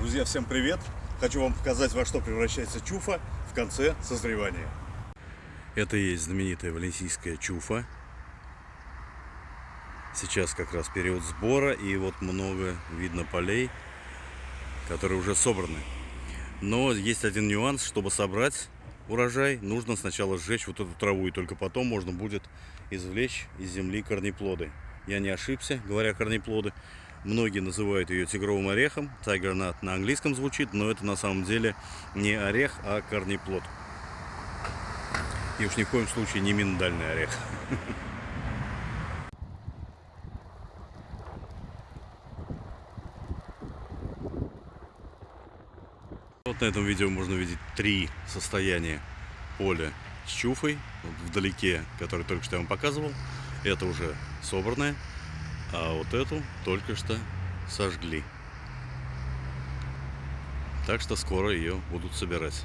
Друзья, всем привет! Хочу вам показать, во что превращается чуфа в конце созревания. Это и есть знаменитая валенсийская чуфа. Сейчас как раз период сбора, и вот много видно полей, которые уже собраны. Но есть один нюанс, чтобы собрать урожай, нужно сначала сжечь вот эту траву, и только потом можно будет извлечь из земли корнеплоды. Я не ошибся, говоря корнеплоды. Многие называют ее тигровым орехом. Nut на английском звучит, но это на самом деле не орех, а корнеплод. И уж ни в коем случае не миндальный орех. Вот на этом видео можно видеть три состояния поля с чуфой. Вдалеке, который только что я вам показывал. Это уже собранное. А вот эту только что сожгли. Так что скоро ее будут собирать.